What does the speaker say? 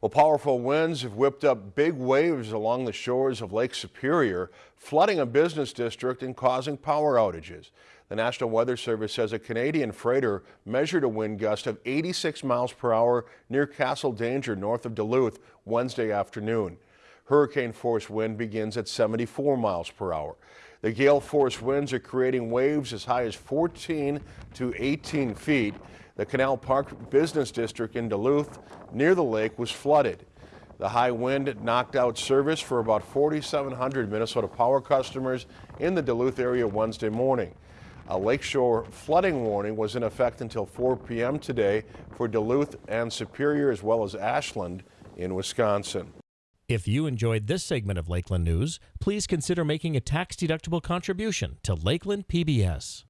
Well, powerful winds have whipped up big waves along the shores of Lake Superior, flooding a business district and causing power outages. The National Weather Service says a Canadian freighter measured a wind gust of 86 miles per hour near Castle Danger north of Duluth Wednesday afternoon. Hurricane force wind begins at 74 miles per hour. The gale force winds are creating waves as high as 14 to 18 feet. The Canal Park Business District in Duluth near the lake was flooded. The high wind knocked out service for about 4,700 Minnesota Power customers in the Duluth area Wednesday morning. A lakeshore flooding warning was in effect until 4 p.m. today for Duluth and Superior as well as Ashland in Wisconsin. If you enjoyed this segment of Lakeland News, please consider making a tax-deductible contribution to Lakeland PBS.